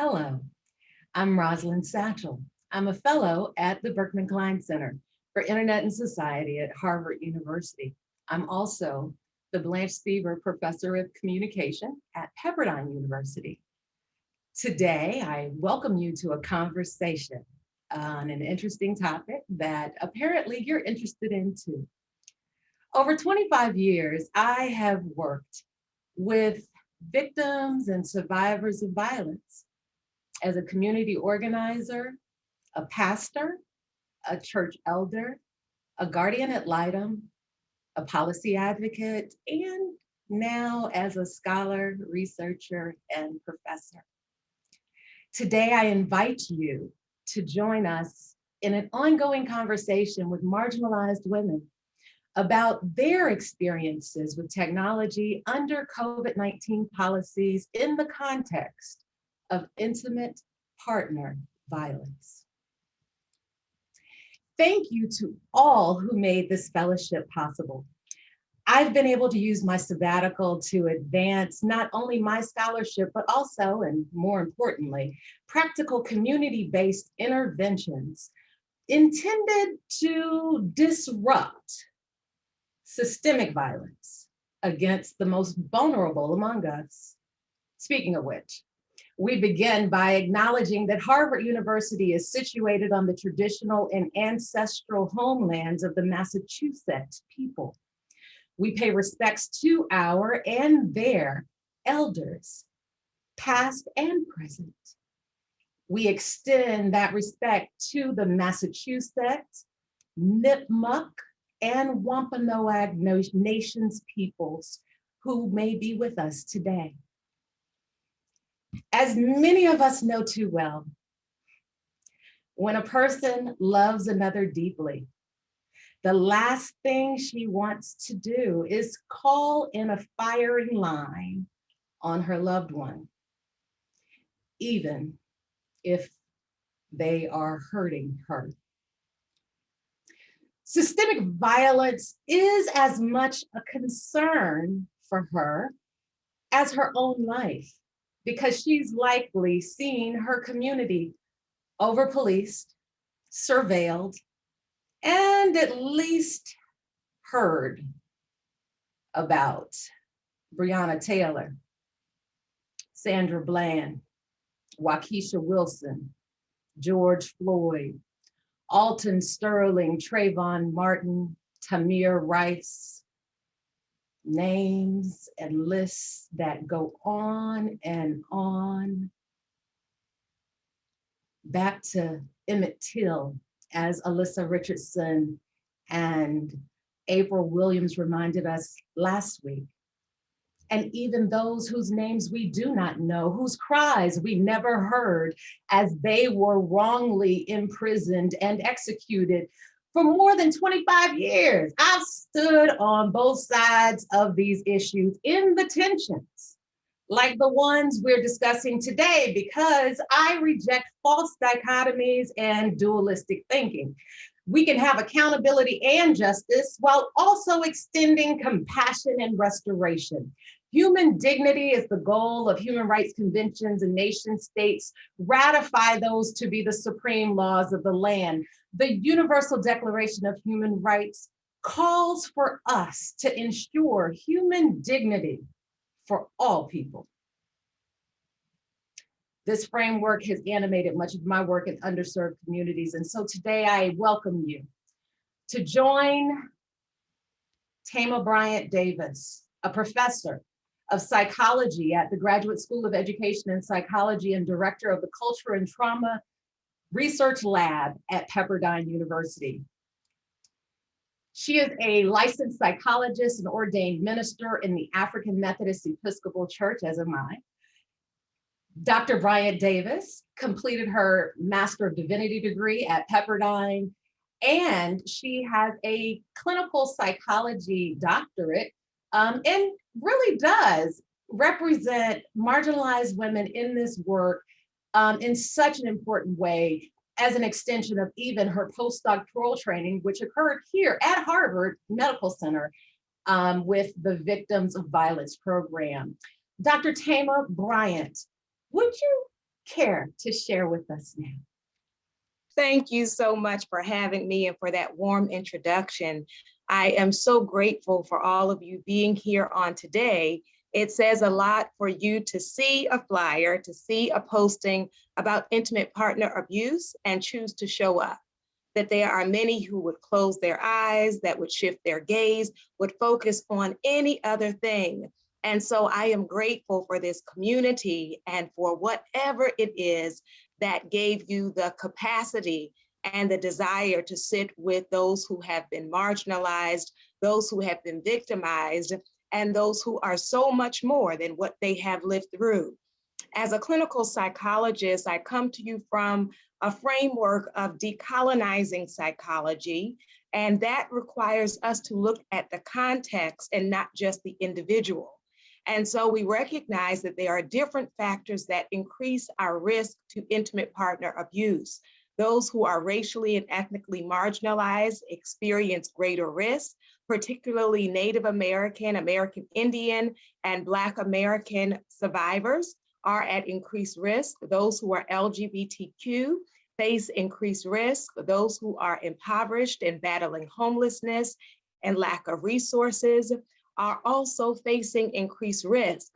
Hello, I'm Rosalind Satchel. I'm a fellow at the Berkman Klein Center for Internet and Society at Harvard University. I'm also the Blanche Seaver Professor of Communication at Pepperdine University. Today, I welcome you to a conversation on an interesting topic that apparently you're interested in too. Over 25 years, I have worked with victims and survivors of violence as a community organizer, a pastor, a church elder, a guardian ad litem, a policy advocate, and now as a scholar, researcher, and professor. Today, I invite you to join us in an ongoing conversation with marginalized women about their experiences with technology under COVID-19 policies in the context of intimate partner violence. Thank you to all who made this fellowship possible. I've been able to use my sabbatical to advance not only my scholarship, but also, and more importantly, practical community-based interventions intended to disrupt systemic violence against the most vulnerable among us. Speaking of which, we begin by acknowledging that Harvard University is situated on the traditional and ancestral homelands of the Massachusetts people. We pay respects to our and their elders, past and present. We extend that respect to the Massachusetts, Nipmuc, and Wampanoag Nations peoples who may be with us today. As many of us know too well, when a person loves another deeply, the last thing she wants to do is call in a firing line on her loved one, even if they are hurting her. Systemic violence is as much a concern for her as her own life because she's likely seen her community over-policed, surveilled, and at least heard about Breonna Taylor, Sandra Bland, Waukesha Wilson, George Floyd, Alton Sterling, Trayvon Martin, Tamir Rice, names and lists that go on and on. Back to Emmett Till, as Allissa Richardson and April Williams reminded us last week. And even those whose names we do not know, whose cries we never heard as they were wrongly imprisoned and executed for more than 25 years. I've stood on both sides of these issues in the tensions, like the ones we're discussing today, because I reject false dichotomies and dualistic thinking. We can have accountability and justice while also extending compassion and restoration. Human dignity is the goal of human rights conventions and nation states ratify those to be the supreme laws of the land the Universal Declaration of Human Rights calls for us to ensure human dignity for all people. This framework has animated much of my work in underserved communities. And so today I welcome you to join Thema Bryant Davis, a professor of psychology at the Graduate School of Education and Psychology and director of the Culture and Trauma research lab at Pepperdine University. She is a licensed psychologist and ordained minister in the African Methodist Episcopal Church, as am I. Dr. Bryant Davis completed her Master of Divinity degree at Pepperdine, and she has a clinical psychology doctorate um, and really does represent marginalized women in this work um, in such an important way as an extension of even her postdoctoral training, which occurred here at Harvard Medical Center um, with the Victims of Violence program. Dr. Thema Bryant, would you care to share with us now. Thank you so much for having me and for that warm introduction. I am so grateful for all of you being here on today. It says a lot for you to see a flyer, to see a posting about intimate partner abuse and choose to show up. That there are many who would close their eyes, that would shift their gaze, would focus on any other thing. And so I am grateful for this community and for whatever it is that gave you the capacity and the desire to sit with those who have been marginalized, those who have been victimized, and those who are so much more than what they have lived through. As a clinical psychologist, I come to you from a framework of decolonizing psychology, and that requires us to look at the context and not just the individual. And so we recognize that there are different factors that increase our risk to intimate partner abuse. Those who are racially and ethnically marginalized experience greater risk, particularly Native American, American Indian, and Black American survivors are at increased risk. Those who are LGBTQ face increased risk. Those who are impoverished and battling homelessness and lack of resources are also facing increased risk.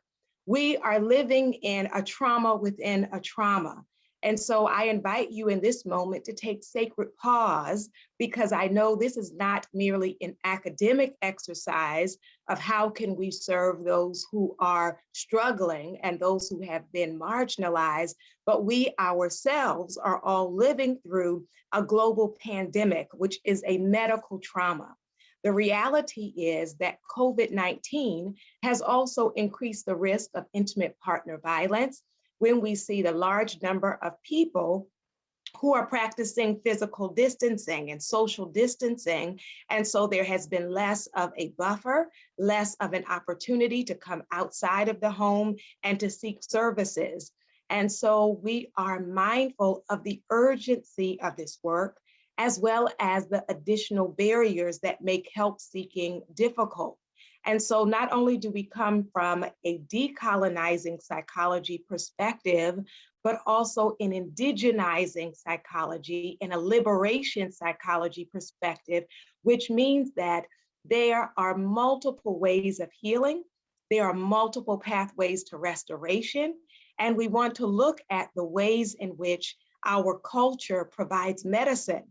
We are living in a trauma within a trauma. And so I invite you in this moment to take sacred pause because I know this is not merely an academic exercise of how can we serve those who are struggling and those who have been marginalized, but we ourselves are all living through a global pandemic, which is a medical trauma. The reality is that COVID-19 has also increased the risk of intimate partner violence when we see the large number of people who are practicing physical distancing and social distancing. And so there has been less of a buffer, less of an opportunity to come outside of the home and to seek services. And so we are mindful of the urgency of this work as well as the additional barriers that make help seeking difficult. And so not only do we come from a decolonizing psychology perspective, but also an indigenizing psychology and a liberation psychology perspective, which means that there are multiple ways of healing. There are multiple pathways to restoration. And we want to look at the ways in which our culture provides medicine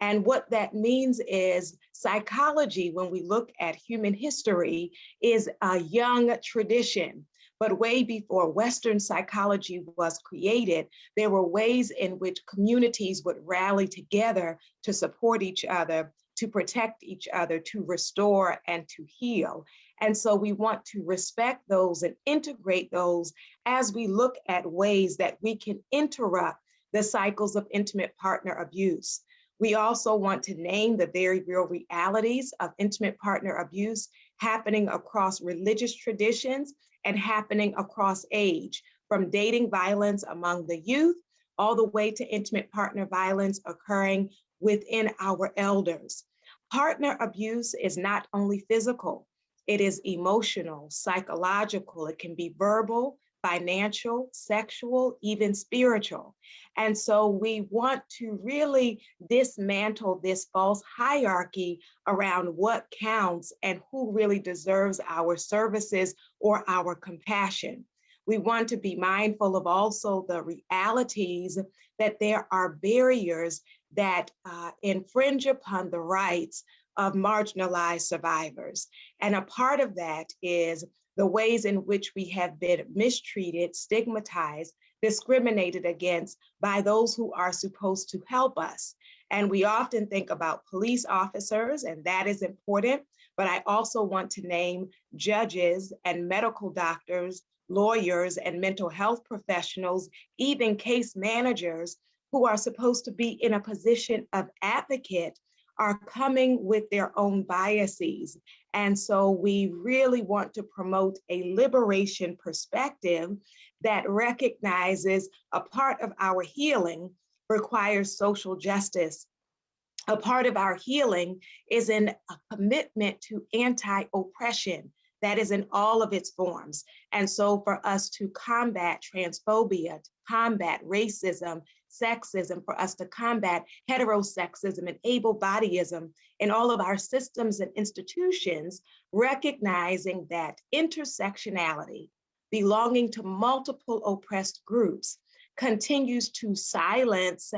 and what that means is psychology, when we look at human history, is a young tradition. But way before Western psychology was created, there were ways in which communities would rally together to support each other, to protect each other, to restore and to heal. And so we want to respect those and integrate those as we look at ways that we can interrupt the cycles of intimate partner abuse. We also want to name the very real realities of intimate partner abuse happening across religious traditions and happening across age, from dating violence among the youth all the way to intimate partner violence occurring within our elders. Partner abuse is not only physical, it is emotional, psychological, it can be verbal, financial, sexual, even spiritual. And so we want to really dismantle this false hierarchy around what counts and who really deserves our services or our compassion. We want to be mindful of also the realities that there are barriers that uh, infringe upon the rights of marginalized survivors. And a part of that is the ways in which we have been mistreated, stigmatized, discriminated against by those who are supposed to help us. And we often think about police officers, and that is important, but I also want to name judges and medical doctors, lawyers and mental health professionals, even case managers who are supposed to be in a position of advocate are coming with their own biases. And so we really want to promote a liberation perspective that recognizes a part of our healing requires social justice. A part of our healing is in a commitment to anti-oppression that is in all of its forms. And so for us to combat transphobia, to combat racism, sexism, for us to combat heterosexism and able-bodyism in all of our systems and institutions, recognizing that intersectionality, belonging to multiple oppressed groups, continues to silence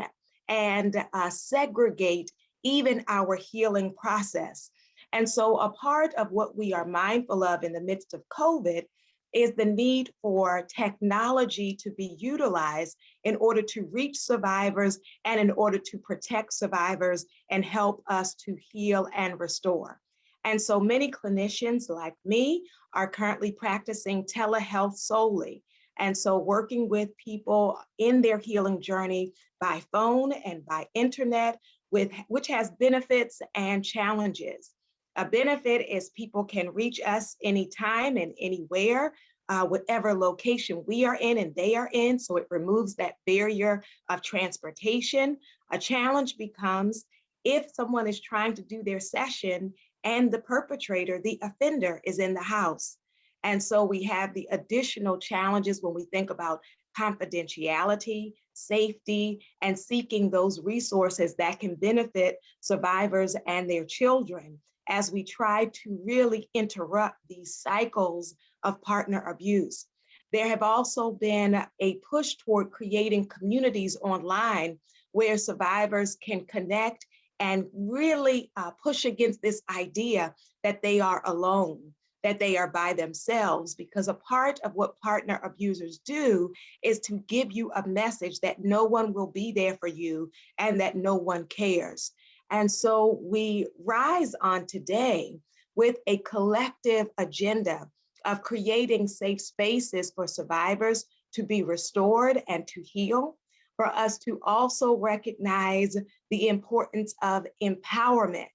and uh, segregate even our healing process. And so a part of what we are mindful of in the midst of COVID is the need for technology to be utilized in order to reach survivors and in order to protect survivors and help us to heal and restore. And so many clinicians like me are currently practicing telehealth solely. And so working with people in their healing journey by phone and by internet, with which has benefits and challenges. A benefit is people can reach us anytime and anywhere, uh, whatever location we are in and they are in, so it removes that barrier of transportation. A challenge becomes if someone is trying to do their session and the perpetrator, the offender, is in the house. And so we have the additional challenges when we think about confidentiality, safety, and seeking those resources that can benefit survivors and their children as we try to really interrupt these cycles of partner abuse. There have also been a push toward creating communities online where survivors can connect and really uh, push against this idea that they are alone, that they are by themselves, because a part of what partner abusers do is to give you a message that no one will be there for you and that no one cares. And so we rise on today with a collective agenda of creating safe spaces for survivors to be restored and to heal, for us to also recognize the importance of empowerment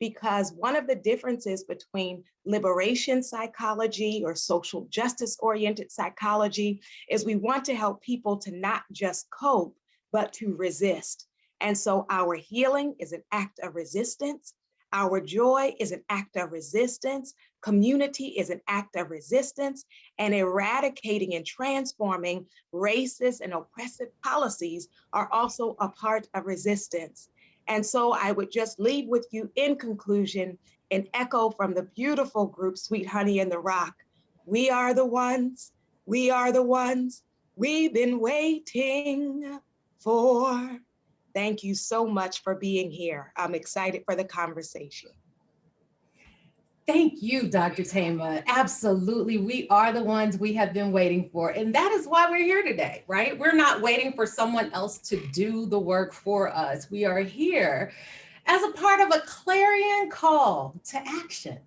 because one of the differences between liberation psychology or social justice oriented psychology is we want to help people to not just cope, but to resist. And so our healing is an act of resistance. Our joy is an act of resistance. Community is an act of resistance. And eradicating and transforming racist and oppressive policies are also a part of resistance. And so I would just leave with you in conclusion an echo from the beautiful group Sweet Honey in the Rock. We are the ones, we are the ones we've been waiting for. Thank you so much for being here. I'm excited for the conversation. Thank you, Dr. Thema. Absolutely. We are the ones we have been waiting for. And that is why we're here today, right? We're not waiting for someone else to do the work for us. We are here as a part of a clarion call to action.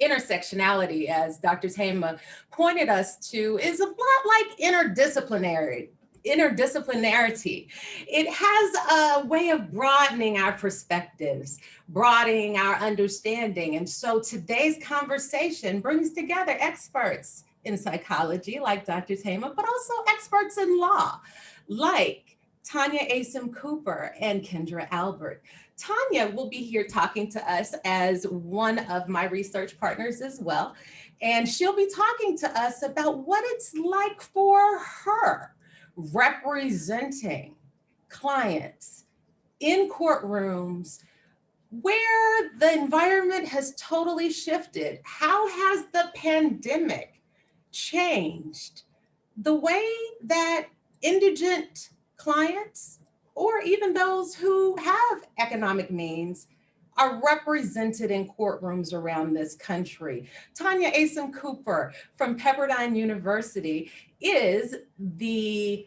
Intersectionality, as Dr. Thema pointed us to, is a lot like interdisciplinary interdisciplinarity. It has a way of broadening our perspectives, broadening our understanding. And so today's conversation brings together experts in psychology like Dr. Thema, but also experts in law like Tanya Asim Cooper and Kendra Albert. Tanya will be here talking to us as one of my research partners as well. And she'll be talking to us about what it's like for her representing clients in courtrooms where the environment has totally shifted. How has the pandemic changed the way that indigent clients or even those who have economic means are represented in courtrooms around this country. Tanya Asim Cooper from Pepperdine University is the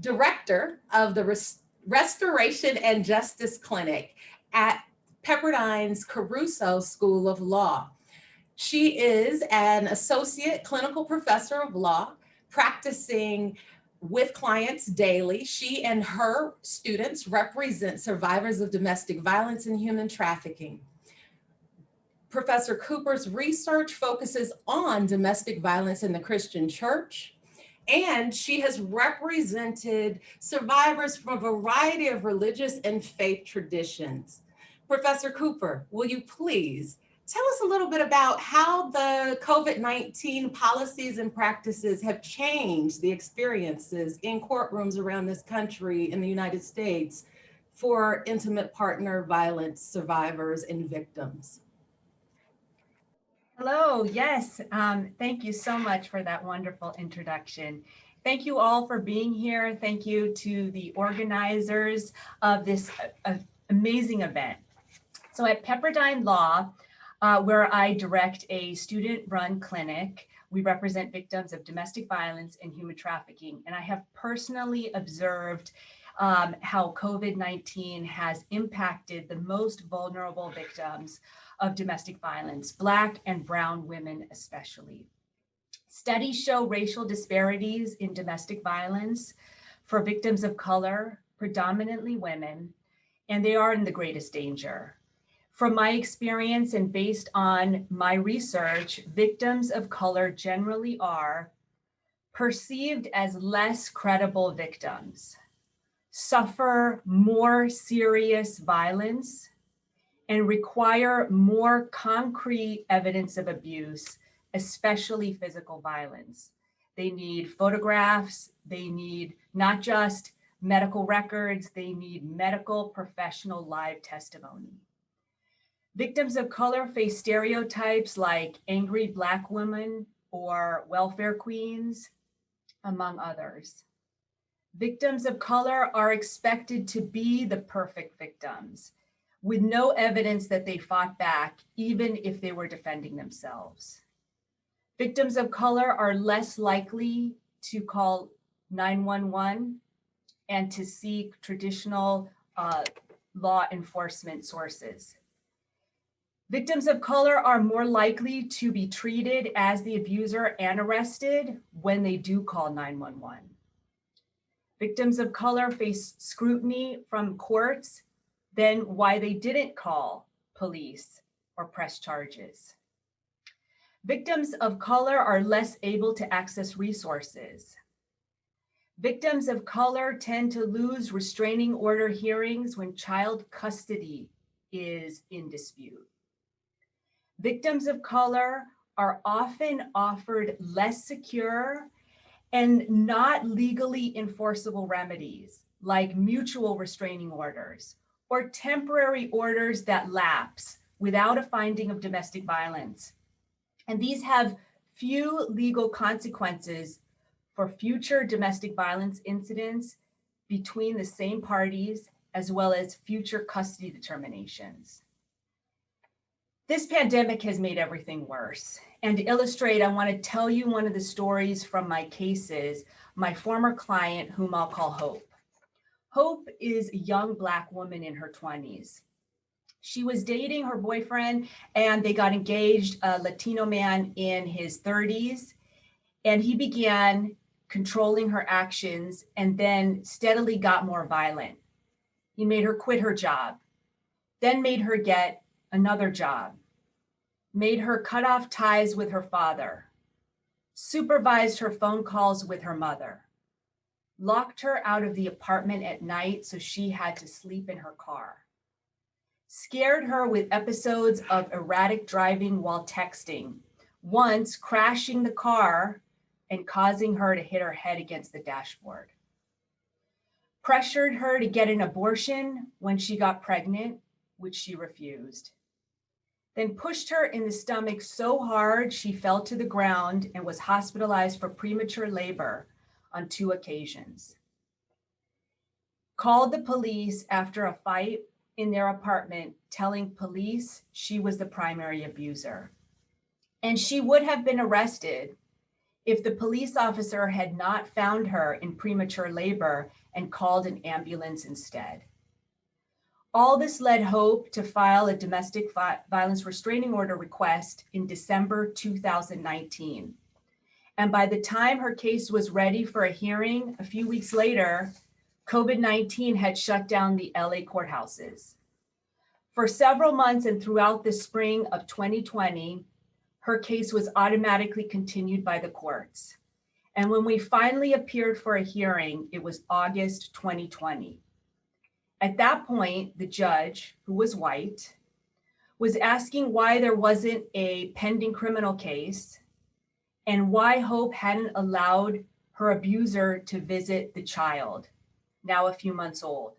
director of the Rest Restoration and Justice Clinic at Pepperdine's Caruso School of Law. She is an associate clinical professor of law practicing with clients daily. She and her students represent survivors of domestic violence and human trafficking. Professor Cooper's research focuses on domestic violence in the Christian church, and she has represented survivors from a variety of religious and faith traditions. Professor Cooper, will you please tell us a little bit about how the COVID-19 policies and practices have changed the experiences in courtrooms around this country in the United States for intimate partner violence survivors and victims. Hello, yes, um, thank you so much for that wonderful introduction. Thank you all for being here. Thank you to the organizers of this uh, amazing event. So at Pepperdine Law, uh, where I direct a student-run clinic, we represent victims of domestic violence and human trafficking. And I have personally observed um, how COVID-19 has impacted the most vulnerable victims of domestic violence, Black and Brown women especially. Studies show racial disparities in domestic violence for victims of color, predominantly women, and they are in the greatest danger. From my experience and based on my research, victims of color generally are perceived as less credible victims, suffer more serious violence, and require more concrete evidence of abuse, especially physical violence. They need photographs, they need not just medical records, they need medical professional live testimony. Victims of color face stereotypes like angry Black women or welfare queens, among others. Victims of color are expected to be the perfect victims with no evidence that they fought back, even if they were defending themselves. Victims of color are less likely to call 911 and to seek traditional uh, law enforcement sources. Victims of color are more likely to be treated as the abuser and arrested when they do call 911. Victims of color face scrutiny from courts than why they didn't call police or press charges. Victims of color are less able to access resources. Victims of color tend to lose restraining order hearings when child custody is in dispute. Victims of color are often offered less secure and not legally enforceable remedies like mutual restraining orders or temporary orders that lapse without a finding of domestic violence. And these have few legal consequences for future domestic violence incidents between the same parties, as well as future custody determinations. This pandemic has made everything worse. And to illustrate, I want to tell you one of the stories from my cases, my former client, whom I'll call Hope. Hope is a young Black woman in her 20s. She was dating her boyfriend and they got engaged, a Latino man in his 30s. And he began controlling her actions and then steadily got more violent. He made her quit her job, then made her get another job, made her cut off ties with her father, supervised her phone calls with her mother, locked her out of the apartment at night so she had to sleep in her car, scared her with episodes of erratic driving while texting, once crashing the car and causing her to hit her head against the dashboard. Pressured her to get an abortion when she got pregnant, which she refused then pushed her in the stomach so hard she fell to the ground and was hospitalized for premature labor on two occasions. Called the police after a fight in their apartment, telling police she was the primary abuser. And she would have been arrested if the police officer had not found her in premature labor and called an ambulance instead. All this led Hope to file a domestic violence restraining order request in December 2019. And by the time her case was ready for a hearing a few weeks later, COVID-19 had shut down the LA courthouses. For several months and throughout the spring of 2020, her case was automatically continued by the courts. And when we finally appeared for a hearing, it was August 2020. At that point, the judge, who was white, was asking why there wasn't a pending criminal case and why Hope hadn't allowed her abuser to visit the child, now a few months old.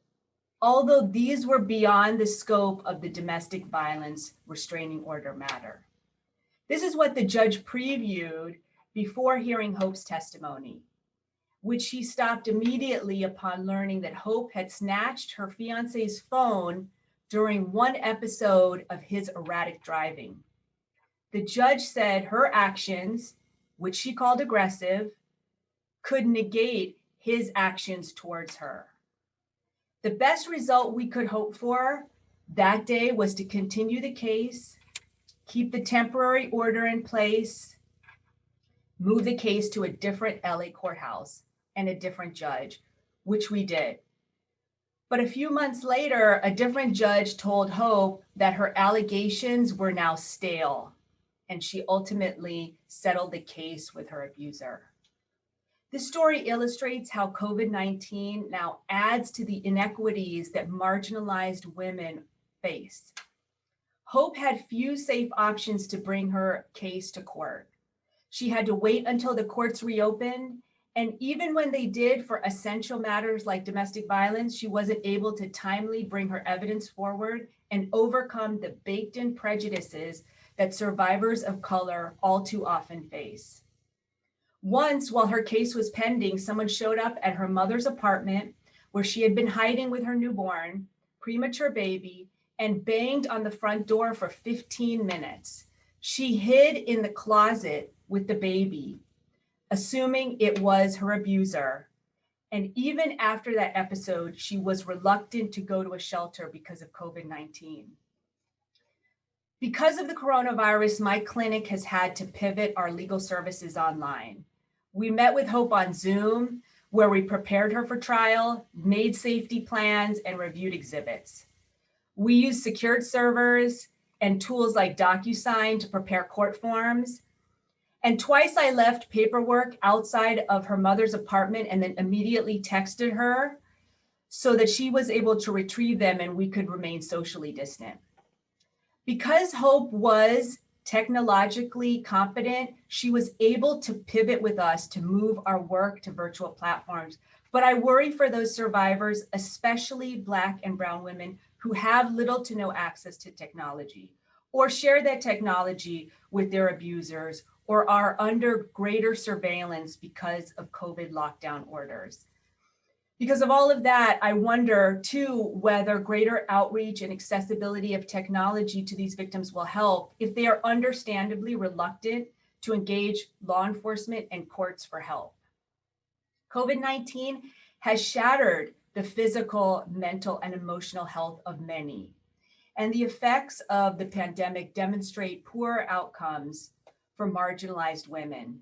Although these were beyond the scope of the domestic violence restraining order matter. This is what the judge previewed before hearing Hope's testimony, which she stopped immediately upon learning that Hope had snatched her fiance's phone during one episode of his erratic driving. The judge said her actions, which she called aggressive, could negate his actions towards her. The best result we could hope for that day was to continue the case, keep the temporary order in place, move the case to a different LA courthouse and a different judge, which we did. But a few months later, a different judge told Hope that her allegations were now stale, and she ultimately settled the case with her abuser. This story illustrates how COVID-19 now adds to the inequities that marginalized women face. Hope had few safe options to bring her case to court. She had to wait until the courts reopened. And even when they did for essential matters like domestic violence, she wasn't able to timely bring her evidence forward and overcome the baked in prejudices that survivors of color all too often face. Once, while her case was pending, someone showed up at her mother's apartment where she had been hiding with her newborn, premature baby, and banged on the front door for 15 minutes. She hid in the closet with the baby, assuming it was her abuser. And even after that episode, she was reluctant to go to a shelter because of COVID 19. Because of the coronavirus, my clinic has had to pivot our legal services online. We met with Hope on Zoom, where we prepared her for trial, made safety plans, and reviewed exhibits. We use secured servers and tools like DocuSign to prepare court forms. And twice I left paperwork outside of her mother's apartment and then immediately texted her so that she was able to retrieve them and we could remain socially distant. Because Hope was technologically competent, she was able to pivot with us to move our work to virtual platforms. But I worry for those survivors, especially Black and Brown women who have little to no access to technology or share that technology with their abusers or are under greater surveillance because of COVID lockdown orders. Because of all of that, I wonder too whether greater outreach and accessibility of technology to these victims will help if they are understandably reluctant to engage law enforcement and courts for help. COVID-19 has shattered the physical, mental, and emotional health of many. And the effects of the pandemic demonstrate poor outcomes for marginalized women.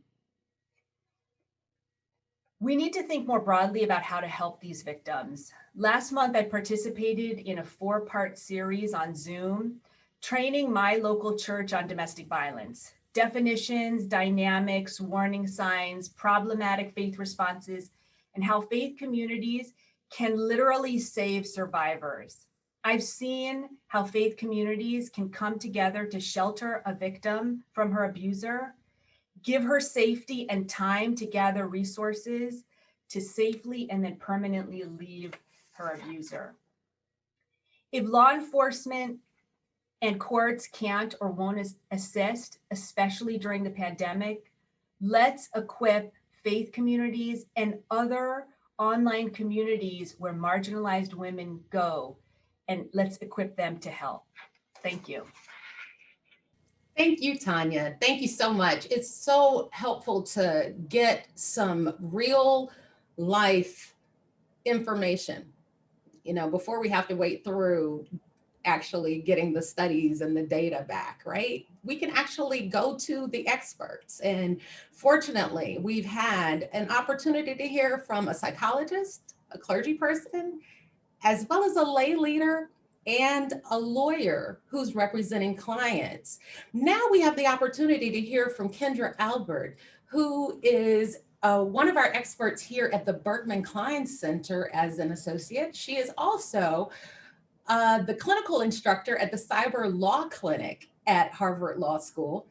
We need to think more broadly about how to help these victims. Last month, I participated in a four part series on Zoom, training my local church on domestic violence, definitions, dynamics, warning signs, problematic faith responses, and how faith communities can literally save survivors. I've seen how faith communities can come together to shelter a victim from her abuser give her safety and time to gather resources to safely and then permanently leave her abuser. If law enforcement and courts can't or won't assist, especially during the pandemic, let's equip faith communities and other online communities where marginalized women go, and let's equip them to help. Thank you. Thank you, Tanya. Thank you so much. It's so helpful to get some real life information, you know, before we have to wait through actually getting the studies and the data back, right? We can actually go to the experts. And fortunately, we've had an opportunity to hear from a psychologist, a clergy person, as well as a lay leader and a lawyer who's representing clients. Now we have the opportunity to hear from Kendra Albert, who is uh, one of our experts here at the Berkman Klein Center as an associate. She is also uh, the clinical instructor at the Cyber Law Clinic at Harvard Law School,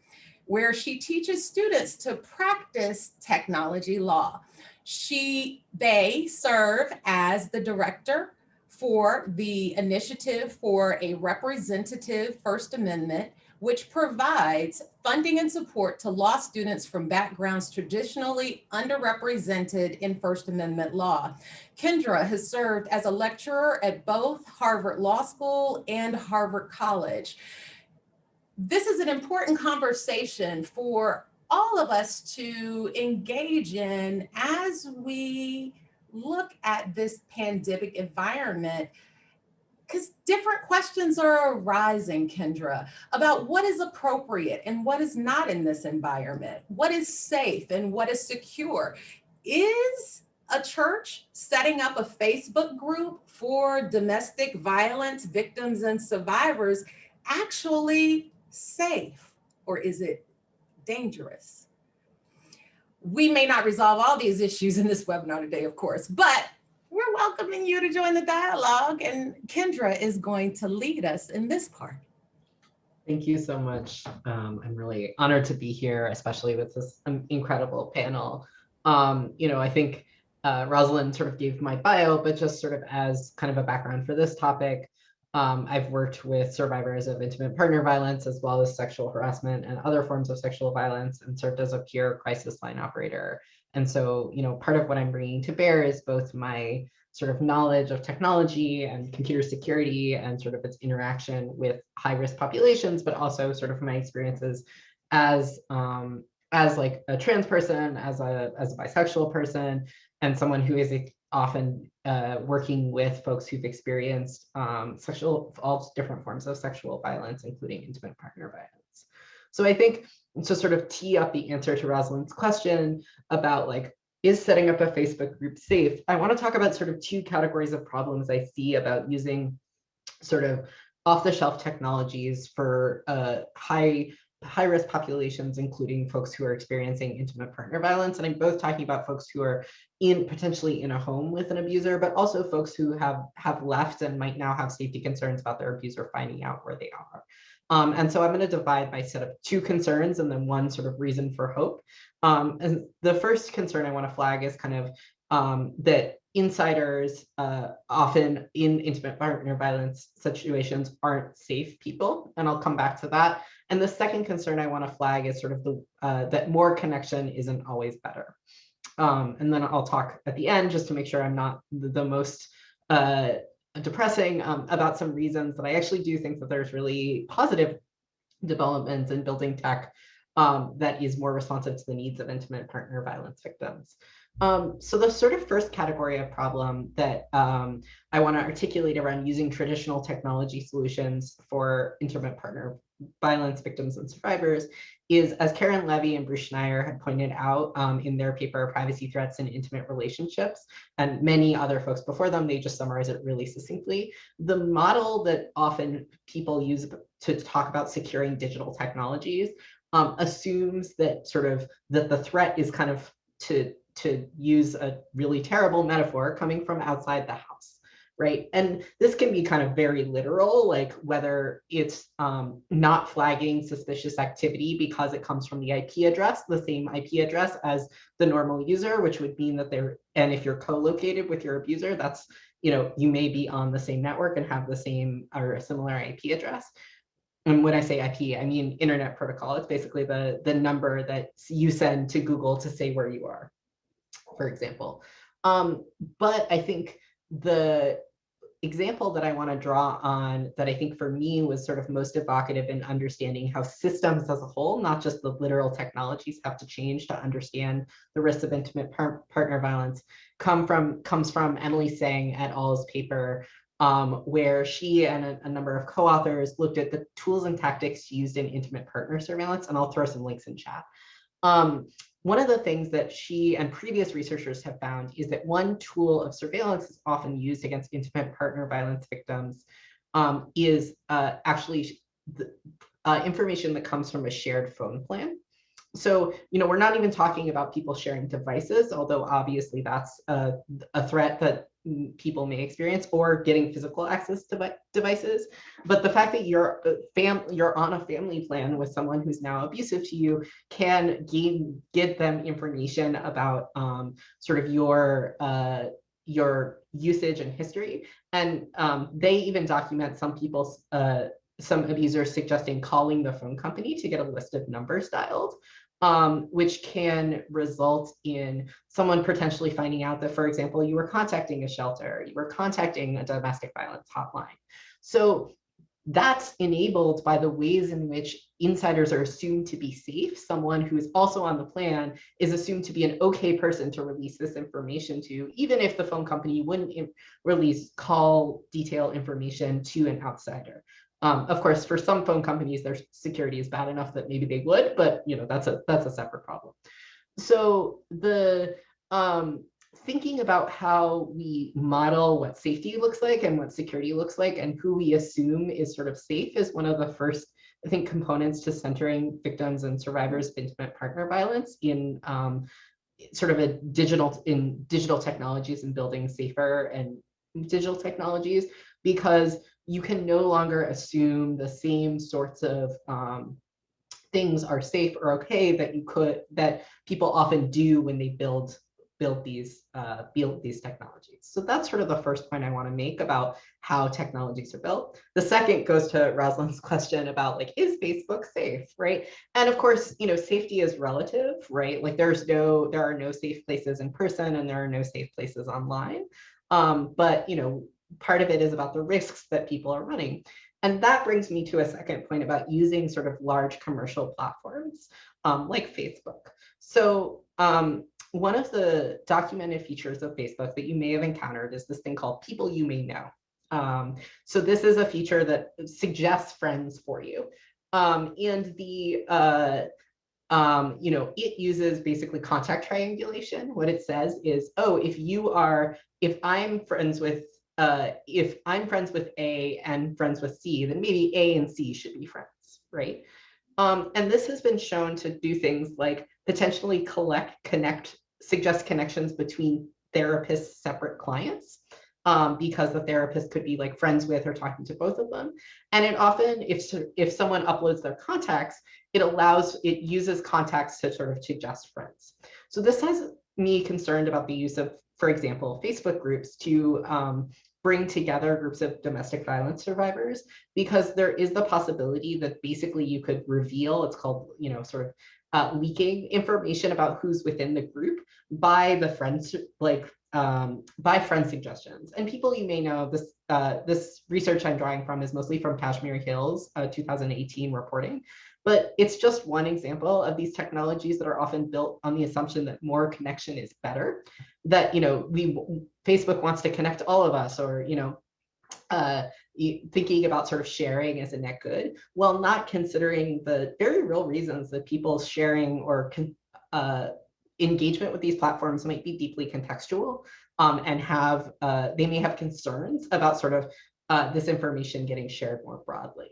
where she teaches students to practice technology law. She, they serve as the director for the Initiative for a Representative First Amendment, which provides funding and support to law students from backgrounds traditionally underrepresented in First Amendment law. Kendra has served as a lecturer at both Harvard Law School and Harvard College. This is an important conversation for all of us to engage in as we look at this pandemic environment because different questions are arising, Kendra, about what is appropriate and what is not in this environment, what is safe and what is secure. Is a church setting up a Facebook group for domestic violence victims and survivors actually safe or is it dangerous? We may not resolve all these issues in this webinar today, of course, but we're welcoming you to join the dialogue and Kendra is going to lead us in this part. Thank you so much. Um, I'm really honored to be here, especially with this incredible panel. Um, you know, I think uh, Rosalind sort of gave my bio, but just sort of as kind of a background for this topic, um, I've worked with survivors of intimate partner violence as well as sexual harassment and other forms of sexual violence and served as a peer crisis line operator. And so, you know, part of what I'm bringing to bear is both my sort of knowledge of technology and computer security and sort of its interaction with high risk populations, but also sort of my experiences as um, as like a trans person, as a as a bisexual person, and someone who is often uh, working with folks who've experienced um, sexual all different forms of sexual violence, including intimate partner violence. So I think to sort of tee up the answer to Rosalind's question about like, is setting up a Facebook group safe? I want to talk about sort of two categories of problems I see about using sort of off-the-shelf technologies for uh, high high risk populations, including folks who are experiencing intimate partner violence. And I'm both talking about folks who are in potentially in a home with an abuser, but also folks who have have left and might now have safety concerns about their abuser finding out where they are. Um, and so I'm going to divide my set of two concerns and then one sort of reason for hope. Um, and the first concern I want to flag is kind of um, that insiders uh, often in intimate partner violence situations aren't safe people. And I'll come back to that. And the second concern I want to flag is sort of the uh, that more connection isn't always better. Um, and then I'll talk at the end just to make sure I'm not the, most uh, depressing um, about some reasons that I actually do think that there's really positive developments in building tech um, that is more responsive to the needs of intimate partner violence victims. Um, so the sort of first category of problem that um, I want to articulate around using traditional technology solutions for intimate partner violence victims and survivors is, as Karen Levy and Bruce Schneier had pointed out um, in their paper, Privacy Threats in Intimate Relationships, and many other folks before them, they just summarize it really succinctly. The model that often people use to talk about securing digital technologies um, assumes that sort of that the threat is kind of to to use a really terrible metaphor coming from outside the house right? And this can be kind of very literal, like whether it's um, not flagging suspicious activity because it comes from the IP address, the same IP address as the normal user, which would mean that they're, and if you're co-located with your abuser, that's, you know, you may be on the same network and have the same or similar IP address. And when I say IP, I mean internet protocol. It's basically the, the number that you send to Google to say where you are, for example. Um, but I think the example that I want to draw on that I think for me was sort of most evocative in understanding how systems as a whole, not just the literal technologies have to change to understand the risks of intimate par partner violence come from comes from Emily Tseng et al.'s paper um, where she and a, a number of co-authors looked at the tools and tactics used in intimate partner surveillance, and I'll throw some links in chat. Um, one of the things that she and previous researchers have found is that one tool of surveillance is often used against intimate partner violence victims um, is uh, actually the, uh, information that comes from a shared phone plan. So, you know, we're not even talking about people sharing devices, although obviously that's a, a threat that people may experience or getting physical access to devices. But the fact that you're fam you're on a family plan with someone who's now abusive to you can gain give them information about um, sort of your uh, your usage and history. And um, they even document some people's uh, some abusers suggesting calling the phone company to get a list of numbers dialed um, which can result in someone potentially finding out that, for example, you were contacting a shelter, you were contacting a domestic violence hotline. So that's enabled by the ways in which insiders are assumed to be safe. Someone who is also on the plan is assumed to be an okay person to release this information to, even if the phone company wouldn't release call detail information to an outsider. Um, of course, for some phone companies, their security is bad enough that maybe they would, but you know that's a that's a separate problem. So the um, thinking about how we model what safety looks like and what security looks like and who we assume is sort of safe is one of the first, I think, components to centering victims and survivors of intimate partner violence in um, sort of a digital in digital technologies and building safer and digital technologies because you can no longer assume the same sorts of um, things are safe or okay that you could that people often do when they build build these uh, build these technologies. So that's sort of the first point I want to make about how technologies are built. The second goes to Rosalind's question about like, is Facebook safe, right? And of course, you know, safety is relative, right? Like there's no, there are no safe places in person and there are no safe places online. Um, but, you know, part of it is about the risks that people are running. And that brings me to a second point about using sort of large commercial platforms um, like Facebook. So um, one of the documented features of Facebook that you may have encountered is this thing called people you may know. Um, so this is a feature that suggests friends for you. Um, and the, uh, um, you know, it uses basically contact triangulation. What it says is, oh, if you are, if I'm friends with uh, if I'm friends with A and friends with C, then maybe A and C should be friends, right? Um, and this has been shown to do things like potentially collect, connect, suggest connections between therapists' separate clients um, because the therapist could be like friends with or talking to both of them. And it often, if, if someone uploads their contacts, it allows, it uses contacts to sort of suggest friends. So this has me concerned about the use of, for example, Facebook groups to um, bring together groups of domestic violence survivors because there is the possibility that basically you could reveal, it's called, you know, sort of uh, leaking information about who's within the group by the friends, like um, by friend suggestions. And people you may know, this uh, this research I'm drawing from is mostly from Kashmir Hill's uh, 2018 reporting. But it's just one example of these technologies that are often built on the assumption that more connection is better. That you know, we Facebook wants to connect all of us, or you know, uh, thinking about sort of sharing as a net good, while not considering the very real reasons that people's sharing or uh, engagement with these platforms might be deeply contextual um, and have uh, they may have concerns about sort of uh, this information getting shared more broadly.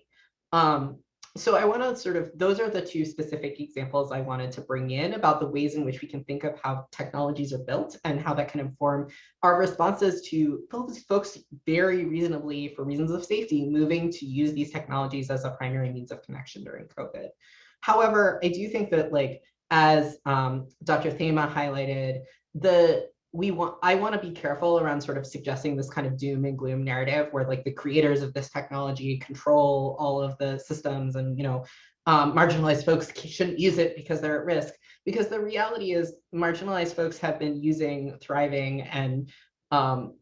Um, so I want to sort of, those are the two specific examples I wanted to bring in about the ways in which we can think of how technologies are built and how that can inform our responses to folks, very reasonably, for reasons of safety, moving to use these technologies as a primary means of connection during COVID. However, I do think that like, as um, Dr. Thema highlighted, the we want i want to be careful around sort of suggesting this kind of doom and gloom narrative where like the creators of this technology control all of the systems and you know um, marginalized folks shouldn't use it because they're at risk. Because the reality is marginalized folks have been using thriving and um,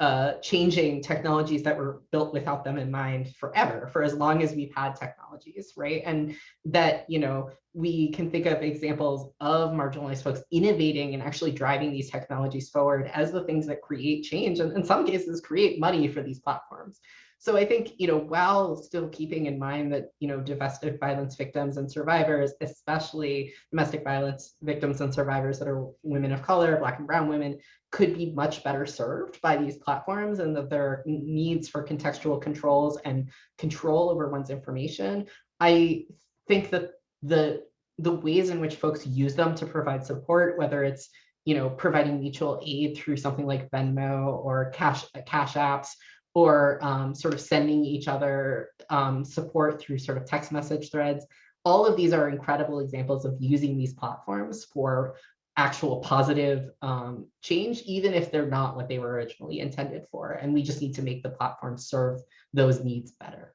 uh, changing technologies that were built without them in mind forever, for as long as we've had technologies, right? And that, you know, we can think of examples of marginalized folks innovating and actually driving these technologies forward as the things that create change and in some cases create money for these platforms. So I think, you know, while still keeping in mind that, you know, domestic violence victims and survivors, especially domestic violence victims and survivors that are women of color, Black and brown women, could be much better served by these platforms and that their needs for contextual controls and control over one's information. I think that the the ways in which folks use them to provide support, whether it's you know, providing mutual aid through something like Venmo or Cash, Cash Apps, or um, sort of sending each other um, support through sort of text message threads. All of these are incredible examples of using these platforms for actual positive um, change, even if they're not what they were originally intended for. And we just need to make the platform serve those needs better.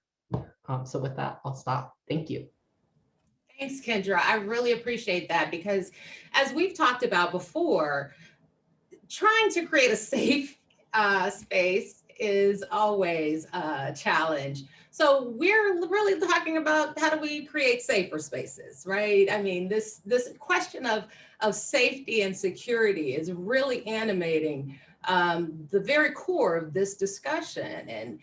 Um, so with that, I'll stop. Thank you. Thanks, Kendra. I really appreciate that because as we've talked about before, trying to create a safe uh, space is always a challenge. So we're really talking about how do we create safer spaces, right? I mean, this, this question of, of safety and security is really animating um, the very core of this discussion. And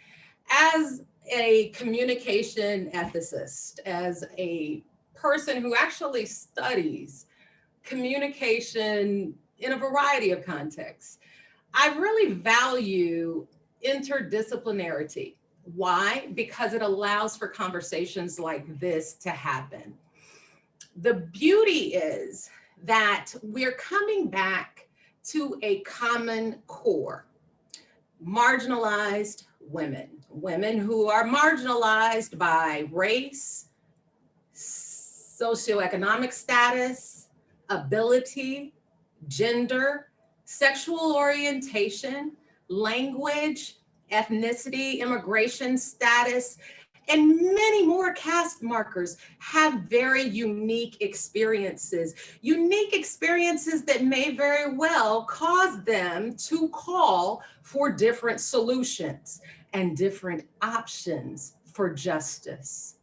as a communication ethicist, as a person who actually studies communication in a variety of contexts, I really value interdisciplinarity. Why? Because it allows for conversations like this to happen. The beauty is that we're coming back to a common core, marginalized women, women who are marginalized by race, socioeconomic status, ability, gender, sexual orientation, language, ethnicity, immigration status, and many more caste markers have very unique experiences, unique experiences that may very well cause them to call for different solutions and different options for justice.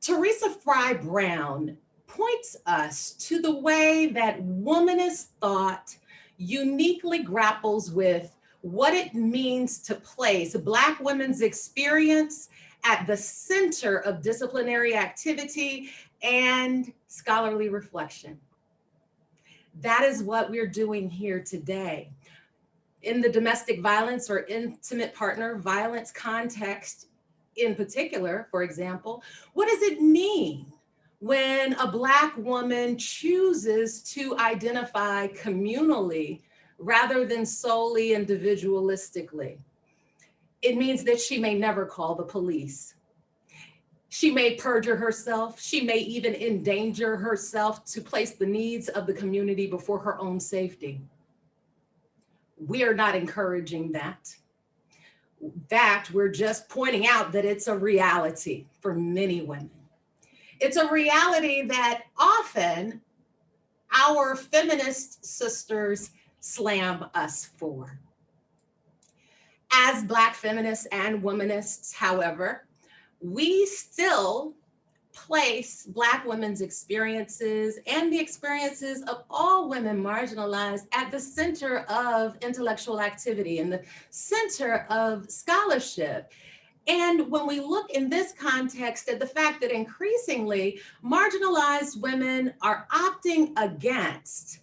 Teresa Fry Brown points us to the way that womanist thought uniquely grapples with what it means to place Black women's experience at the center of disciplinary activity and scholarly reflection. That is what we're doing here today. In the domestic violence or intimate partner violence context in particular, for example, what does it mean when a Black woman chooses to identify communally rather than solely individualistically. It means that she may never call the police. She may perjure herself. She may even endanger herself to place the needs of the community before her own safety. We are not encouraging that. Fact, we're just pointing out that it's a reality for many women. It's a reality that often our feminist sisters slam us for. As Black feminists and womanists, however, we still place Black women's experiences and the experiences of all women marginalized at the center of intellectual activity and the center of scholarship. And when we look in this context at the fact that increasingly marginalized women are opting against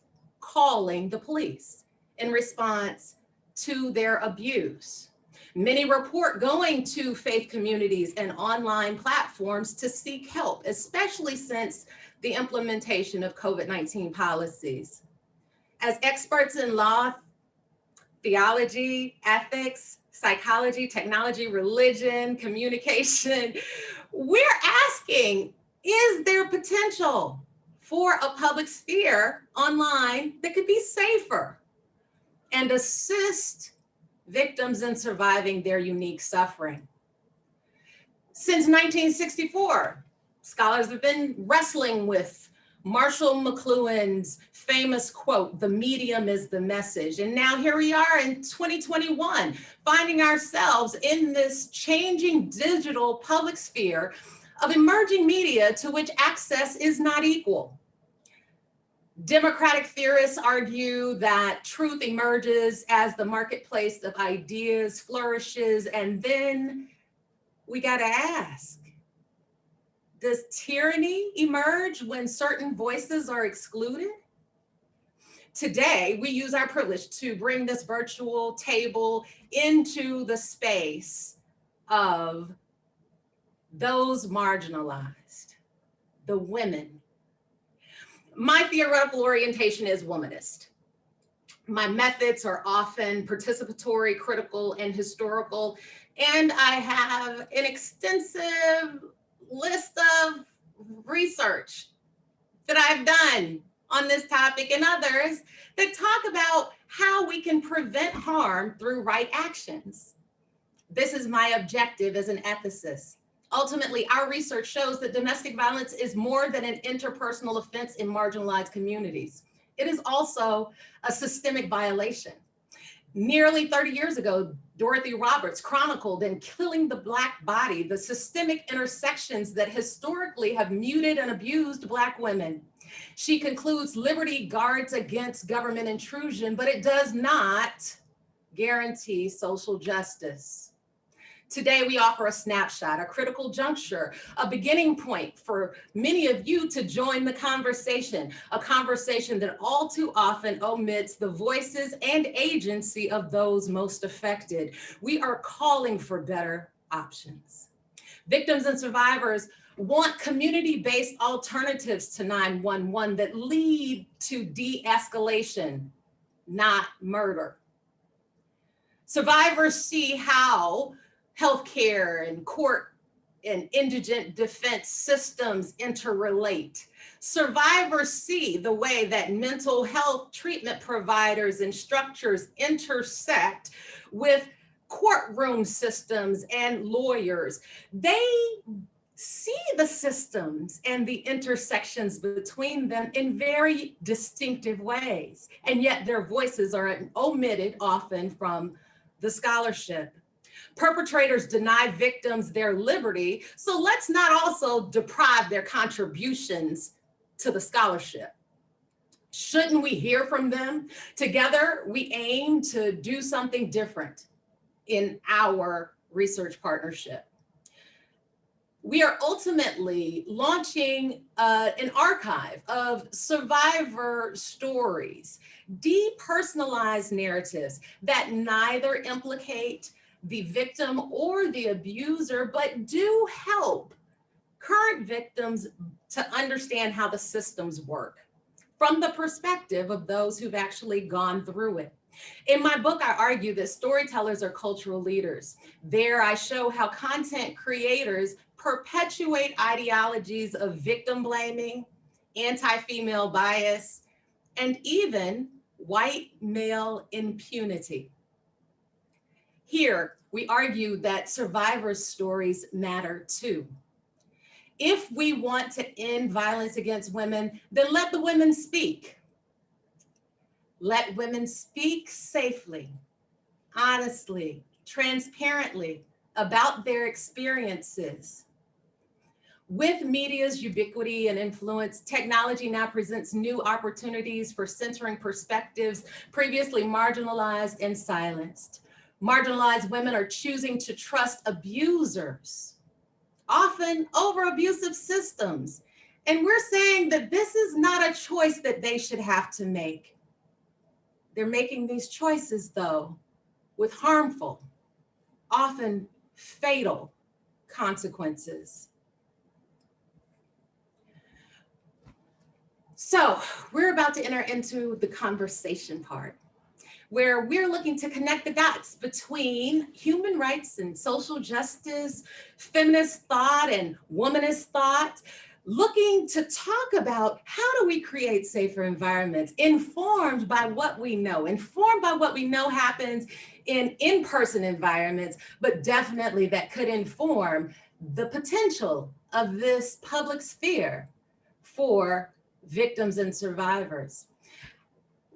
calling the police in response to their abuse. Many report going to faith communities and online platforms to seek help, especially since the implementation of COVID-19 policies. As experts in law, theology, ethics, psychology, technology, religion, communication, we're asking, is there potential for a public sphere online that could be safer and assist victims in surviving their unique suffering. Since 1964, scholars have been wrestling with Marshall McLuhan's famous quote, the medium is the message. And now here we are in 2021, finding ourselves in this changing digital public sphere of emerging media to which access is not equal. Democratic theorists argue that truth emerges as the marketplace of ideas flourishes, and then we got to ask, does tyranny emerge when certain voices are excluded? Today, we use our privilege to bring this virtual table into the space of those marginalized, the women. My theoretical orientation is womanist. My methods are often participatory, critical, and historical. And I have an extensive list of research that I've done on this topic and others that talk about how we can prevent harm through right actions. This is my objective as an ethicist. Ultimately, our research shows that domestic violence is more than an interpersonal offense in marginalized communities. It is also a systemic violation. Nearly 30 years ago, Dorothy Roberts chronicled in Killing the Black Body, the systemic intersections that historically have muted and abused Black women. She concludes liberty guards against government intrusion, but it does not guarantee social justice. Today, we offer a snapshot, a critical juncture, a beginning point for many of you to join the conversation, a conversation that all too often omits the voices and agency of those most affected. We are calling for better options. Victims and survivors want community-based alternatives to 911 that lead to de-escalation, not murder. Survivors see how healthcare and court and indigent defense systems interrelate. Survivors see the way that mental health treatment providers and structures intersect with courtroom systems and lawyers. They see the systems and the intersections between them in very distinctive ways. And yet their voices are omitted often from the scholarship. Perpetrators deny victims their liberty, so let's not also deprive their contributions to the scholarship. Shouldn't we hear from them? Together, we aim to do something different in our research partnership. We are ultimately launching uh, an archive of survivor stories, depersonalized narratives that neither implicate the victim or the abuser, but do help current victims to understand how the systems work from the perspective of those who've actually gone through it. In my book, I argue that storytellers are cultural leaders. There I show how content creators perpetuate ideologies of victim blaming, anti-female bias, and even white male impunity. Here, we argue that survivors' stories matter too. If we want to end violence against women, then let the women speak. Let women speak safely, honestly, transparently about their experiences. With media's ubiquity and influence, technology now presents new opportunities for centering perspectives previously marginalized and silenced. Marginalized women are choosing to trust abusers, often over abusive systems. And we're saying that this is not a choice that they should have to make. They're making these choices though, with harmful, often fatal consequences. So we're about to enter into the conversation part where we're looking to connect the dots between human rights and social justice, feminist thought and womanist thought, looking to talk about how do we create safer environments informed by what we know, informed by what we know happens in in-person environments, but definitely that could inform the potential of this public sphere for victims and survivors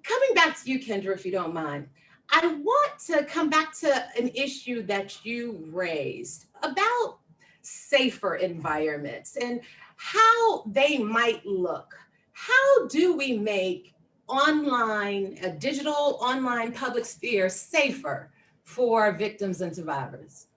coming back to you, Kendra, if you don't mind, I want to come back to an issue that you raised about safer environments and how they might look. How do we make online, a digital online public sphere safer for victims and survivors?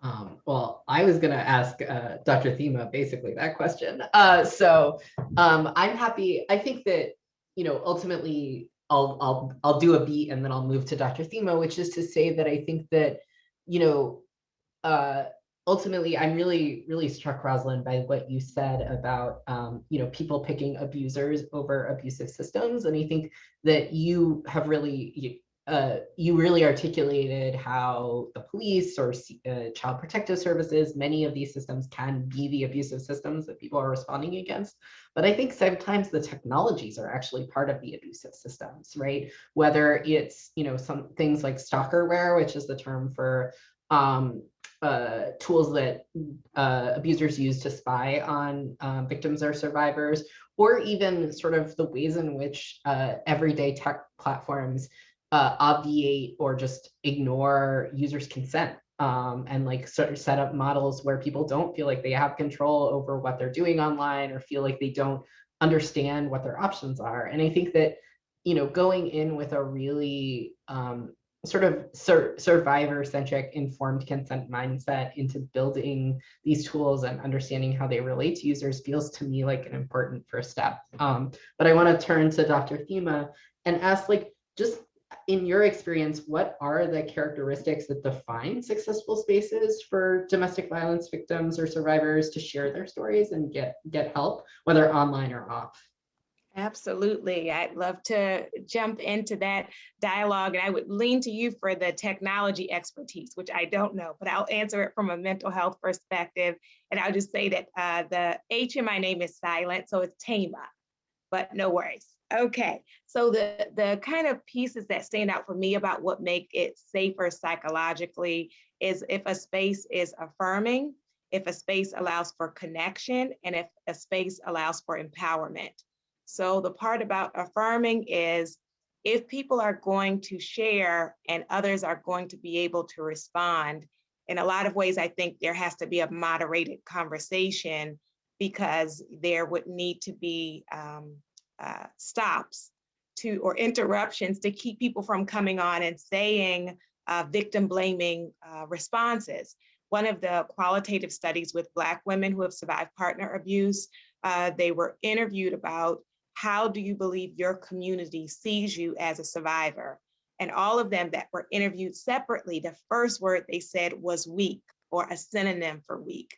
Um, well, I was going to ask uh, Dr. Thema basically that question. Uh, so um, I'm happy. I think that you know, ultimately I'll, I'll, I'll do a beat and then I'll move to Dr. Thema, which is to say that I think that, you know, uh, ultimately, I'm really, really struck, Rosalind, by what you said about, um, you know, people picking abusers over abusive systems. And I think that you have really, uh, you really articulated how the police or uh, child protective services, many of these systems can be the abusive systems that people are responding against. But I think sometimes the technologies are actually part of the abusive systems, right? Whether it's, you know, some things like stalkerware, which is the term for um, uh, tools that uh, abusers use to spy on um, victims or survivors, or even sort of the ways in which uh, everyday tech platforms uh, obviate or just ignore users' consent um, and like sort of set up models where people don't feel like they have control over what they're doing online or feel like they don't understand what their options are. And I think that, you know, going in with a really um, sort of sur survivor centric informed consent mindset into building these tools and understanding how they relate to users feels to me like an important first step. Um, but I want to turn to Dr. Thema and ask like, just in your experience, what are the characteristics that define successful spaces for domestic violence victims or survivors to share their stories and get, get help, whether online or off? Absolutely. I'd love to jump into that dialogue and I would lean to you for the technology expertise, which I don't know, but I'll answer it from a mental health perspective. And I'll just say that uh, the H in my name is silent, so it's Tama, but no worries. Okay, so the, the kind of pieces that stand out for me about what make it safer psychologically is if a space is affirming, if a space allows for connection, and if a space allows for empowerment. So the part about affirming is if people are going to share and others are going to be able to respond, in a lot of ways, I think there has to be a moderated conversation because there would need to be um, uh, stops to or interruptions to keep people from coming on and saying uh, victim blaming uh, responses. One of the qualitative studies with Black women who have survived partner abuse, uh, they were interviewed about how do you believe your community sees you as a survivor? And all of them that were interviewed separately, the first word they said was weak or a synonym for weak.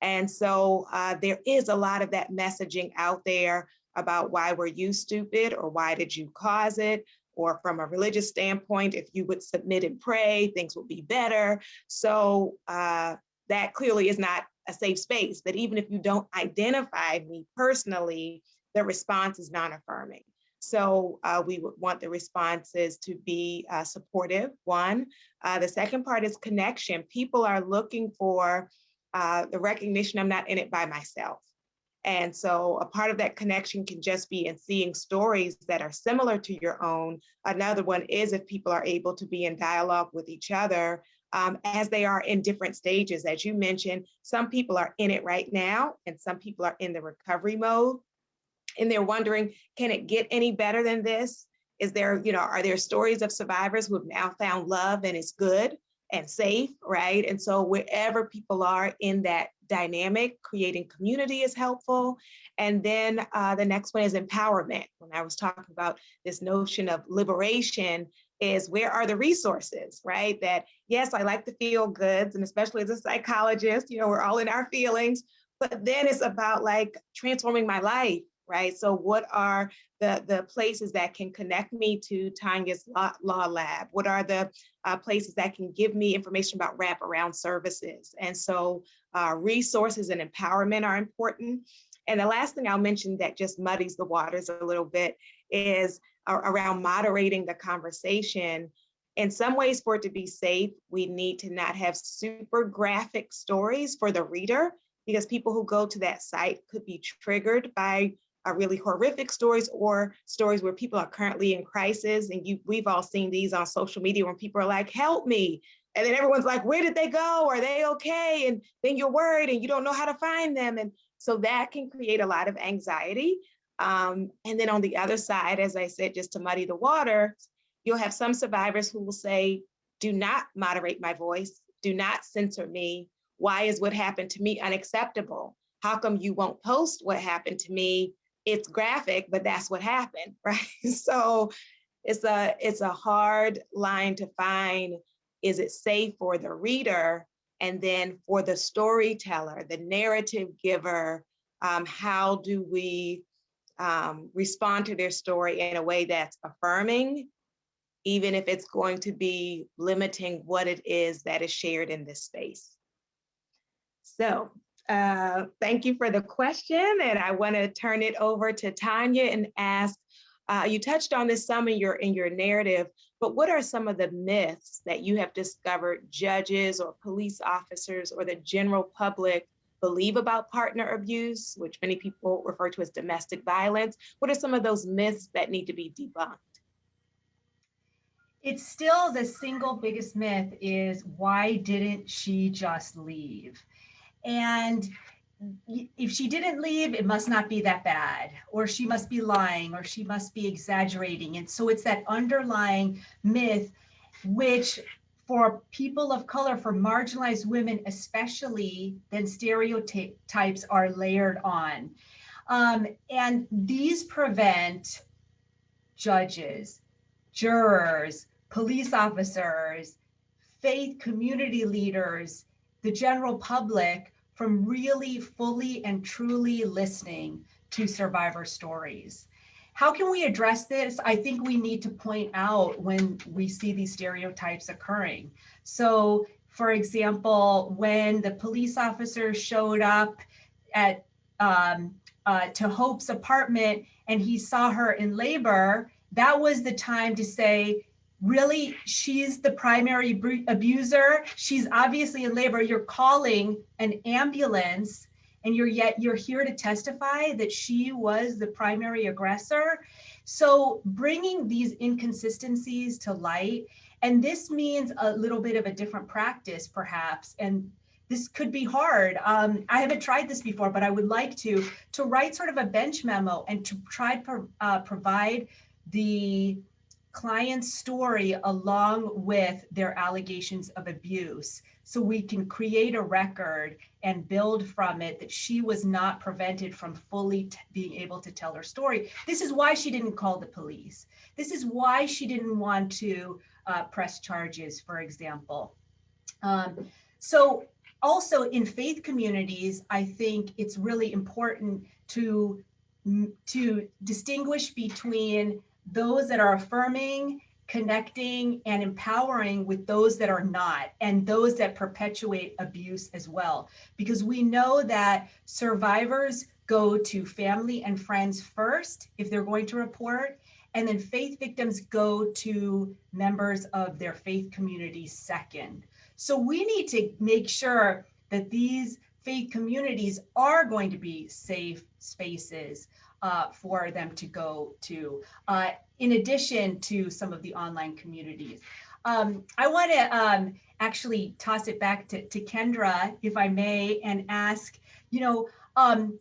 And so uh, there is a lot of that messaging out there about why were you stupid or why did you cause it? Or from a religious standpoint, if you would submit and pray, things will be better. So uh, that clearly is not a safe space, that even if you don't identify me personally, the response is non-affirming. So uh, we would want the responses to be uh, supportive, one. Uh, the second part is connection. People are looking for uh, the recognition I'm not in it by myself. And so a part of that connection can just be in seeing stories that are similar to your own. Another one is if people are able to be in dialogue with each other um, as they are in different stages. As you mentioned, some people are in it right now and some people are in the recovery mode and they're wondering, can it get any better than this? Is there, you know, are there stories of survivors who have now found love and it's good and safe, right? And so wherever people are in that dynamic, creating community is helpful. And then uh, the next one is empowerment. When I was talking about this notion of liberation, is where are the resources, right? That yes, I like to feel goods, and especially as a psychologist, you know, we're all in our feelings, but then it's about like transforming my life right? So what are the, the places that can connect me to Tanya's Law, Lab? What are the uh, places that can give me information about wraparound services? And so uh, resources and empowerment are important. And the last thing I'll mention that just muddies the waters a little bit is around moderating the conversation. In some ways, for it to be safe, we need to not have super graphic stories for the reader because people who go to that site could be triggered by are really horrific stories or stories where people are currently in crisis. And you, we've all seen these on social media when people are like, help me. And then everyone's like, where did they go? Are they okay? And then you're worried and you don't know how to find them. And so that can create a lot of anxiety. Um, and then on the other side, as I said, just to muddy the water, you'll have some survivors who will say, do not moderate my voice, do not censor me. Why is what happened to me unacceptable? How come you won't post what happened to me it's graphic, but that's what happened, right? So it's a it's a hard line to find. Is it safe for the reader? And then for the storyteller, the narrative giver, um, how do we um, respond to their story in a way that's affirming, even if it's going to be limiting what it is that is shared in this space. So uh, thank you for the question. And I want to turn it over to Tanya and ask, uh, you touched on this some in your, in your narrative, but what are some of the myths that you have discovered judges or police officers or the general public believe about partner abuse, which many people refer to as domestic violence? What are some of those myths that need to be debunked? It's still the single biggest myth is why didn't she just leave? And if she didn't leave, it must not be that bad, or she must be lying, or she must be exaggerating. And so it's that underlying myth, which for people of color, for marginalized women, especially, then stereotypes are layered on. Um, and these prevent judges, jurors, police officers, faith community leaders, the general public from really fully and truly listening to survivor stories. How can we address this? I think we need to point out when we see these stereotypes occurring. So for example, when the police officer showed up at um, uh, to Hope's apartment and he saw her in labor, that was the time to say, really, she's the primary abuser. She's obviously in labor. You're calling an ambulance and you're yet you're here to testify that she was the primary aggressor. So bringing these inconsistencies to light, and this means a little bit of a different practice perhaps, and this could be hard. Um, I haven't tried this before, but I would like to, to write sort of a bench memo and to try to pro, uh, provide the client's story along with their allegations of abuse so we can create a record and build from it that she was not prevented from fully being able to tell her story. This is why she didn't call the police. This is why she didn't want to uh, press charges, for example. Um, so also in faith communities, I think it's really important to, to distinguish between those that are affirming, connecting, and empowering with those that are not, and those that perpetuate abuse as well. Because we know that survivors go to family and friends first if they're going to report, and then faith victims go to members of their faith community second. So we need to make sure that these faith communities are going to be safe spaces uh, for them to go to, uh, in addition to some of the online communities. Um, I want to um, actually toss it back to, to Kendra, if I may, and ask, you know, um,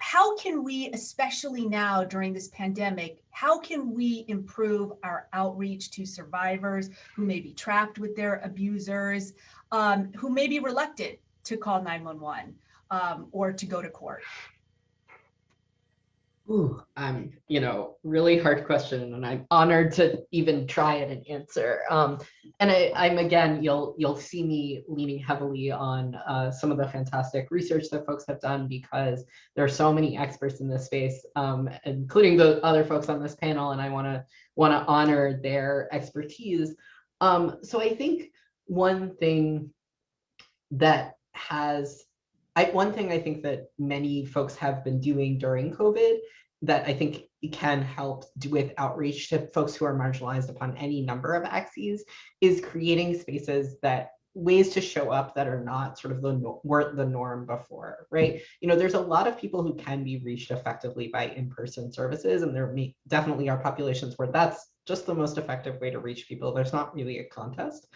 how can we, especially now during this pandemic, how can we improve our outreach to survivors who may be trapped with their abusers, um, who may be reluctant to call 911 um, or to go to court? Ooh, um, you know, really hard question, and I'm honored to even try it and answer. Um, and I, I'm again, you'll you'll see me leaning heavily on uh, some of the fantastic research that folks have done because there are so many experts in this space, um, including the other folks on this panel, and I want to want to honor their expertise. Um, so I think one thing that has I, one thing I think that many folks have been doing during COVID that I think can help with outreach to folks who are marginalized upon any number of axes is creating spaces that ways to show up that are not sort of the weren't the norm before, right? You know, there's a lot of people who can be reached effectively by in-person services, and there may, definitely are populations where that's just the most effective way to reach people. There's not really a contest.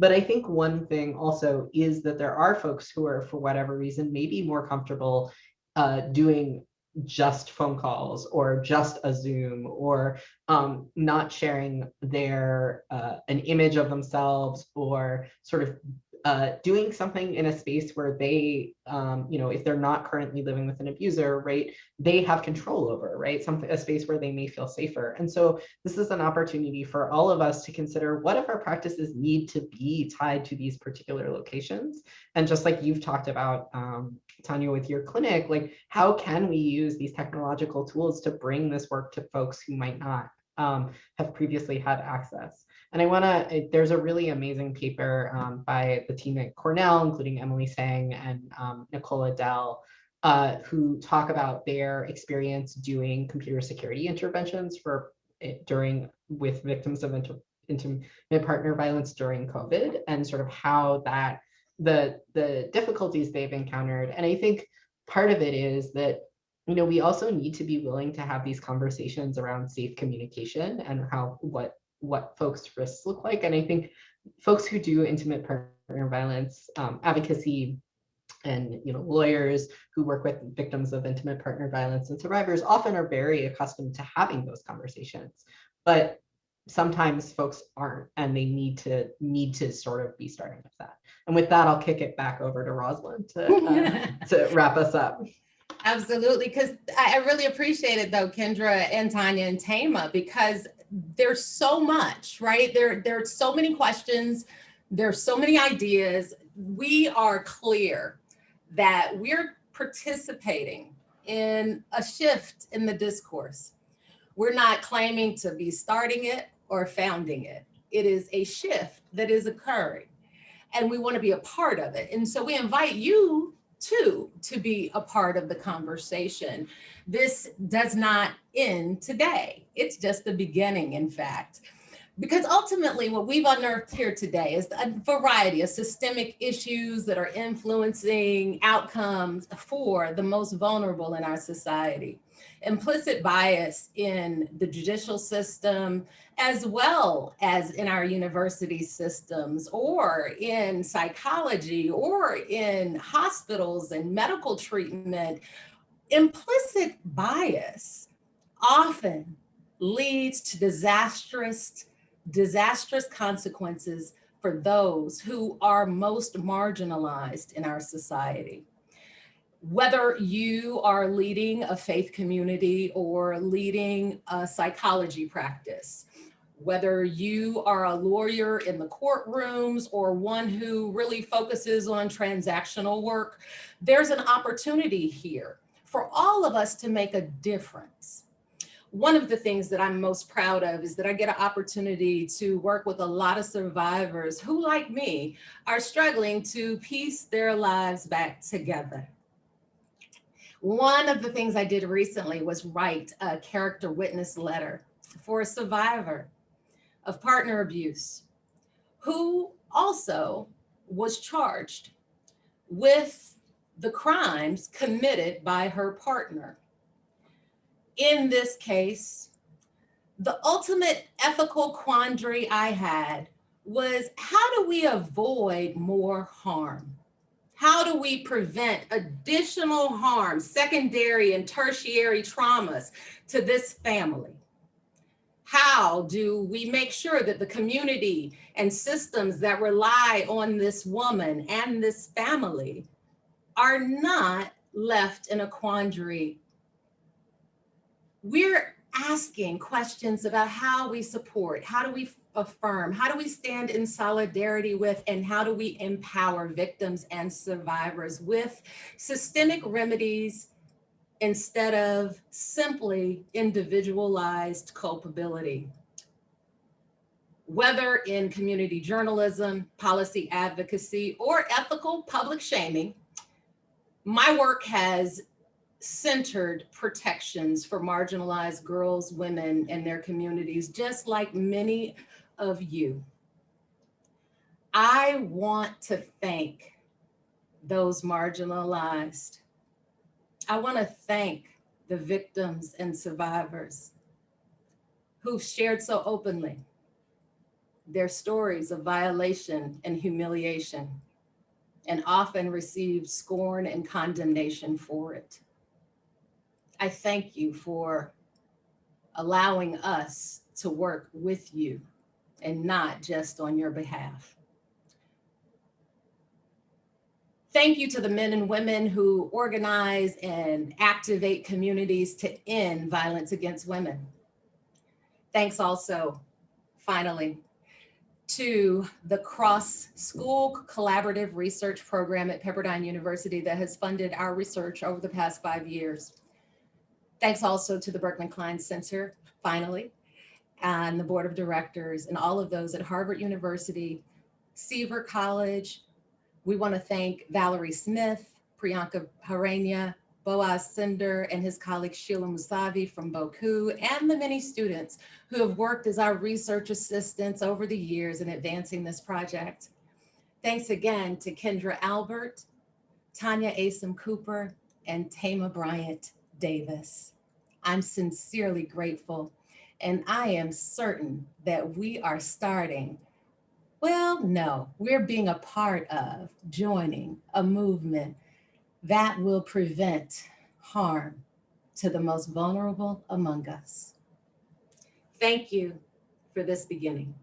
But I think one thing also is that there are folks who are, for whatever reason, maybe more comfortable uh, doing just phone calls or just a Zoom or um, not sharing their uh, an image of themselves or sort of uh, doing something in a space where they, um, you know, if they're not currently living with an abuser, right, they have control over, right, something, a space where they may feel safer. And so this is an opportunity for all of us to consider what if our practices need to be tied to these particular locations? And just like you've talked about, um, Tanya, with your clinic, like how can we use these technological tools to bring this work to folks who might not um, have previously had access? And I want to, there's a really amazing paper um, by the team at Cornell, including Emily Tseng and um, Nicola Dell, uh, who talk about their experience doing computer security interventions for during with victims of inter, intimate partner violence during COVID and sort of how that the the difficulties they've encountered. And I think part of it is that you know we also need to be willing to have these conversations around safe communication and how what what folks' risks look like. And I think folks who do intimate partner violence um, advocacy and you know lawyers who work with victims of intimate partner violence and survivors often are very accustomed to having those conversations. But sometimes folks aren't and they need to need to sort of be starting with that. And with that i'll kick it back over to rosalind to, uh, to wrap us up. Absolutely, because I I really appreciate it though, Kendra and Tanya and Tama, because there's so much, right? There, there are so many questions, there's so many ideas. We are clear that we're participating in a shift in the discourse. We're not claiming to be starting it or founding it. It is a shift that is occurring and we want to be a part of it. And so we invite you too to be a part of the conversation. This does not end today. It's just the beginning, in fact. Because ultimately what we've unearthed here today is a variety of systemic issues that are influencing outcomes for the most vulnerable in our society. Implicit bias in the judicial system, as well as in our university systems or in psychology or in hospitals and medical treatment, implicit bias often leads to disastrous disastrous consequences for those who are most marginalized in our society. Whether you are leading a faith community or leading a psychology practice, whether you are a lawyer in the courtrooms or one who really focuses on transactional work, there's an opportunity here for all of us to make a difference one of the things that I'm most proud of is that I get an opportunity to work with a lot of survivors who, like me, are struggling to piece their lives back together. One of the things I did recently was write a character witness letter for a survivor of partner abuse who also was charged with the crimes committed by her partner in this case, the ultimate ethical quandary I had was how do we avoid more harm? How do we prevent additional harm, secondary and tertiary traumas to this family? How do we make sure that the community and systems that rely on this woman and this family are not left in a quandary we're asking questions about how we support, how do we affirm, how do we stand in solidarity with, and how do we empower victims and survivors with systemic remedies instead of simply individualized culpability. Whether in community journalism, policy advocacy, or ethical public shaming, my work has centered protections for marginalized girls, women, and their communities, just like many of you. I want to thank those marginalized. I want to thank the victims and survivors who've shared so openly their stories of violation and humiliation and often received scorn and condemnation for it. I thank you for allowing us to work with you and not just on your behalf. Thank you to the men and women who organize and activate communities to end violence against women. Thanks also, finally, to the Cross School Collaborative Research Program at Pepperdine University that has funded our research over the past five years. Thanks also to the Berkman Klein Center, finally, and the Board of Directors and all of those at Harvard University, Seaver College. We want to thank Valerie Smith, Priyanka Harania, Boaz Cinder, and his colleague Sheila Musavi from Boku, and the many students who have worked as our research assistants over the years in advancing this project. Thanks again to Kendra Albert, Tanya Asim Cooper, and Tama Bryant Davis. I'm sincerely grateful, and I am certain that we are starting well, no, we're being a part of joining a movement that will prevent harm to the most vulnerable among us. Thank you for this beginning.